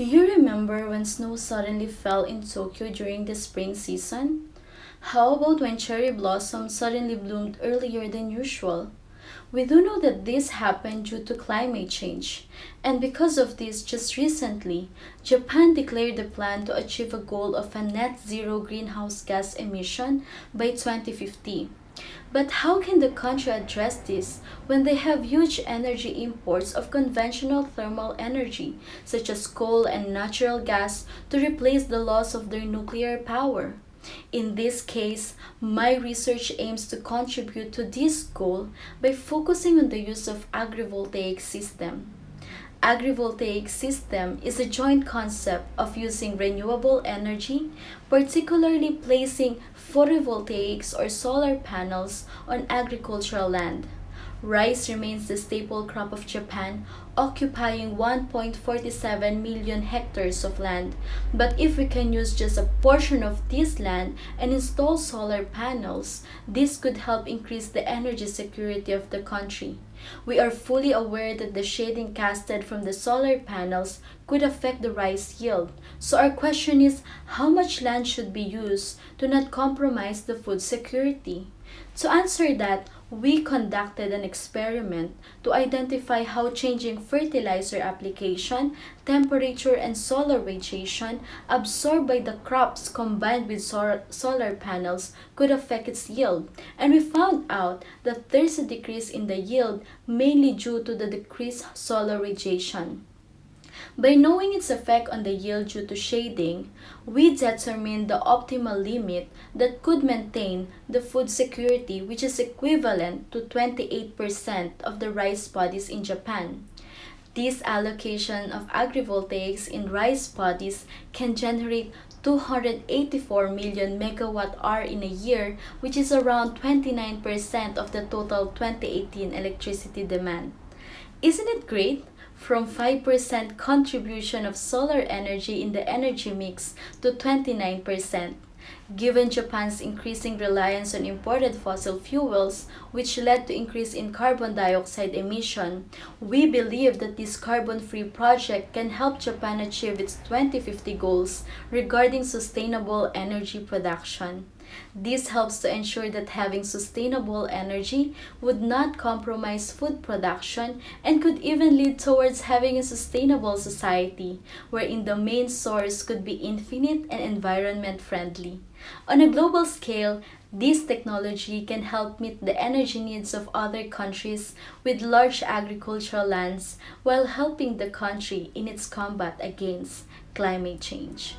Do you remember when snow suddenly fell in Tokyo during the spring season? How about when cherry blossoms suddenly bloomed earlier than usual? We do know that this happened due to climate change, and because of this, just recently, Japan declared the plan to achieve a goal of a net zero greenhouse gas emission by 2050. But how can the country address this when they have huge energy imports of conventional thermal energy, such as coal and natural gas, to replace the loss of their nuclear power? In this case, my research aims to contribute to this goal by focusing on the use of agrivoltaic system. Agrivoltaic system is a joint concept of using renewable energy, particularly placing photovoltaics or solar panels on agricultural land. Rice remains the staple crop of Japan, occupying 1.47 million hectares of land. But if we can use just a portion of this land and install solar panels, this could help increase the energy security of the country. We are fully aware that the shading casted from the solar panels could affect the rice yield. So our question is, how much land should be used to not compromise the food security? To answer that, we conducted an experiment to identify how changing fertilizer application, temperature, and solar radiation absorbed by the crops combined with solar panels could affect its yield. And we found out that there's a decrease in the yield mainly due to the decreased solar radiation. By knowing its effect on the yield due to shading, we determine the optimal limit that could maintain the food security which is equivalent to 28% of the rice paddies in Japan. This allocation of agrivoltaics in rice paddies can generate 284 million megawatt hour in a year, which is around 29% of the total 2018 electricity demand. Isn't it great? from 5% contribution of solar energy in the energy mix to 29%. Given Japan's increasing reliance on imported fossil fuels, which led to increase in carbon dioxide emission, we believe that this carbon-free project can help Japan achieve its 2050 goals regarding sustainable energy production. This helps to ensure that having sustainable energy would not compromise food production and could even lead towards having a sustainable society wherein the main source could be infinite and environment friendly. On a global scale, this technology can help meet the energy needs of other countries with large agricultural lands while helping the country in its combat against climate change.